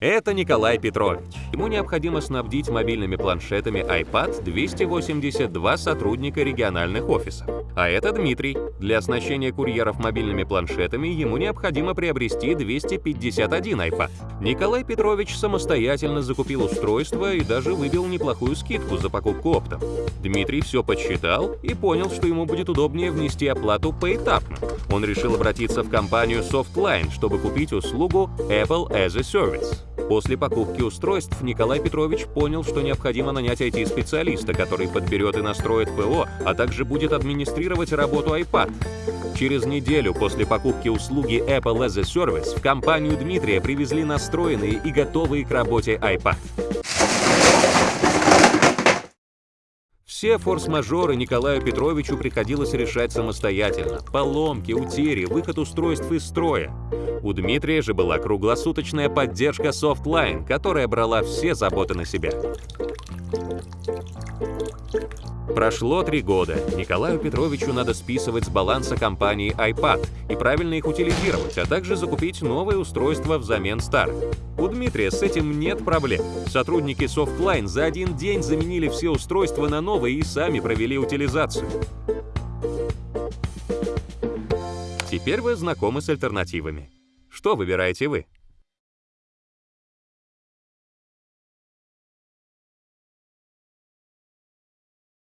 Это Николай Петрович. Ему необходимо снабдить мобильными планшетами iPad 282 сотрудника региональных офисов. А это Дмитрий. Для оснащения курьеров мобильными планшетами ему необходимо приобрести 251 iPad. Николай Петрович самостоятельно закупил устройство и даже выбил неплохую скидку за покупку оптом. Дмитрий все подсчитал и понял, что ему будет удобнее внести оплату поэтапно. Он решил обратиться в компанию Softline, чтобы купить услугу Apple as a Service. После покупки устройств Николай Петрович понял, что необходимо нанять IT-специалиста, который подберет и настроит ПО, а также будет администрировать работу iPad. Через неделю после покупки услуги Apple as a Service в компанию Дмитрия привезли настроенные и готовые к работе iPad. Все форс-мажоры Николаю Петровичу приходилось решать самостоятельно. Поломки, утери, выход устройств из строя. У Дмитрия же была круглосуточная поддержка Softline, которая брала все заботы на себя. Прошло три года. Николаю Петровичу надо списывать с баланса компании iPad и правильно их утилизировать, а также закупить новое устройство взамен старых. У Дмитрия с этим нет проблем. Сотрудники Softline за один день заменили все устройства на новые и сами провели утилизацию. Теперь вы знакомы с альтернативами. Что выбираете вы?